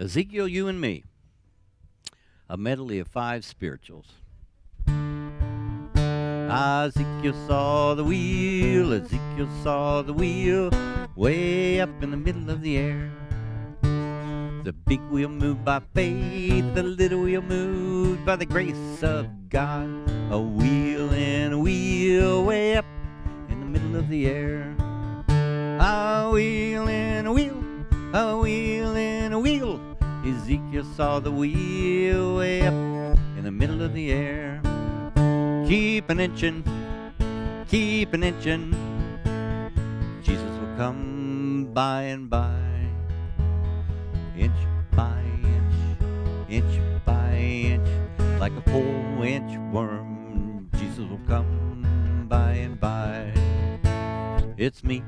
Ezekiel, you and me. A medley of five spirituals. Ezekiel saw the wheel, Ezekiel saw the wheel, way up in the middle of the air. The big wheel moved by faith, the little wheel moved by the grace of God. A wheel and a wheel way up in the middle of the air. A wheel and a wheel, a wheel and a wheel. Ezekiel saw the wheel way up in the middle of the air. Keep an inching, keep an inching. Jesus will come by and by. Inch by inch, inch by inch, like a four inch worm. Jesus will come by and by. It's me,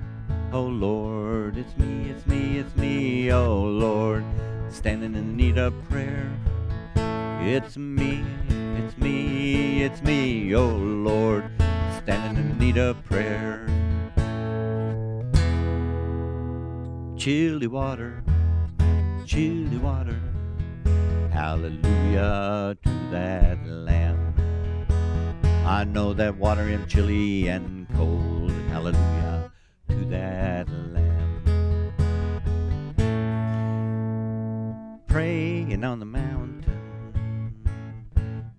oh Lord, it's me, it's me, it's me, oh Lord, standing in need of prayer. It's me, it's me, it's me, oh Lord, standing in need of prayer. Chilly water, chilly water, hallelujah to that Lamb. I know that water am chilly and cold, hallelujah to that Praying on the mountain,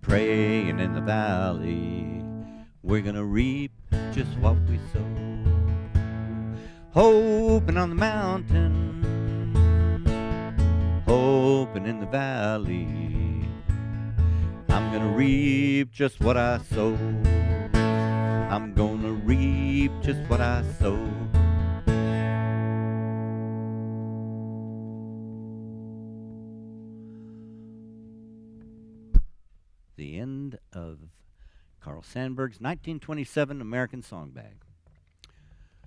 praying in the valley, we're gonna reap just what we sow. Hoping on the mountain, hoping in the valley, I'm gonna reap just what I sow. I'm gonna reap just what I sow. The end of Carl Sandburg's 1927 American Songbag.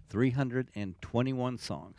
321 songs.